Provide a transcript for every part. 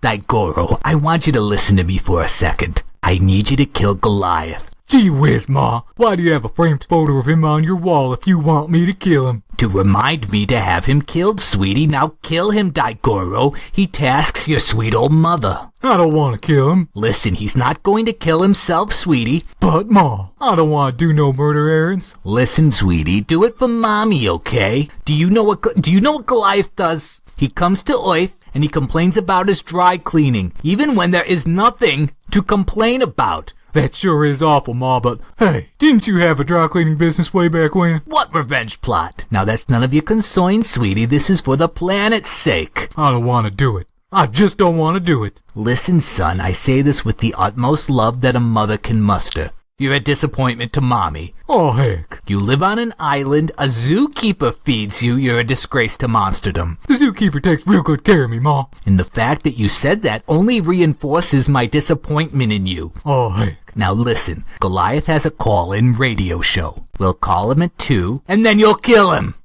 Daigoro, I want you to listen to me for a second. I need you to kill Goliath. Gee whiz, Ma. Why do you have a framed photo of him on your wall if you want me to kill him? To remind me to have him killed, sweetie. Now kill him, Daigoro. He tasks your sweet old mother. I don't want to kill him. Listen, he's not going to kill himself, sweetie. But, Ma, I don't want to do no murder errands. Listen, sweetie, do it for mommy, okay? Do you know what do you know what Goliath does? He comes to Earth and he complains about his dry cleaning, even when there is nothing to complain about. That sure is awful, Ma, but hey, didn't you have a dry cleaning business way back when? What revenge plot? Now that's none of your concern, sweetie. This is for the planet's sake. I don't want to do it. I just don't want to do it. Listen, son, I say this with the utmost love that a mother can muster. You're a disappointment to mommy. Oh, heck. You live on an island, a zookeeper feeds you, you're a disgrace to monsterdom. The zookeeper takes real good care of me, Ma. And the fact that you said that only reinforces my disappointment in you. Oh, heck. Now listen, Goliath has a call-in radio show. We'll call him at 2, and then you'll kill him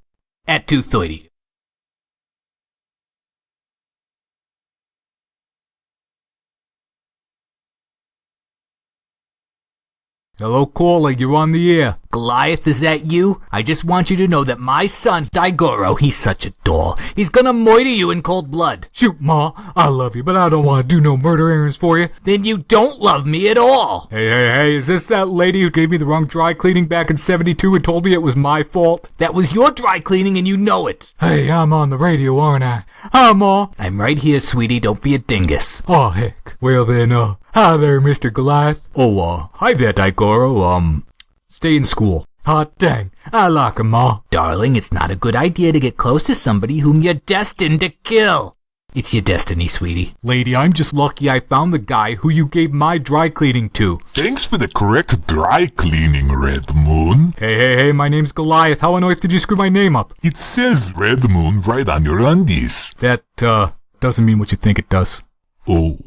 at 2.30. Hello, caller, you're on the air. Goliath, is that you? I just want you to know that my son, Daigoro, he's such a doll. He's gonna murder you in cold blood. Shoot, Ma, I love you, but I don't want to do no murder errands for you. Then you don't love me at all. Hey, hey, hey, is this that lady who gave me the wrong dry cleaning back in 72 and told me it was my fault? That was your dry cleaning and you know it. Hey, I'm on the radio, aren't I? Hi, Ma. I'm right here, sweetie. Don't be a dingus. Oh, heck. Well then, uh, hi there, Mr. Goliath. Oh, uh, hi there, Daigoro. Um, stay in school. Hot dang, I like 'em, Ma. Darling, it's not a good idea to get close to somebody whom you're destined to kill. It's your destiny, sweetie. Lady, I'm just lucky I found the guy who you gave my dry cleaning to. Thanks for the correct dry cleaning, Red Moon. Hey, hey, hey, my name's Goliath. How on earth did you screw my name up? It says Red Moon right on your undies. That, uh, doesn't mean what you think it does. Oh.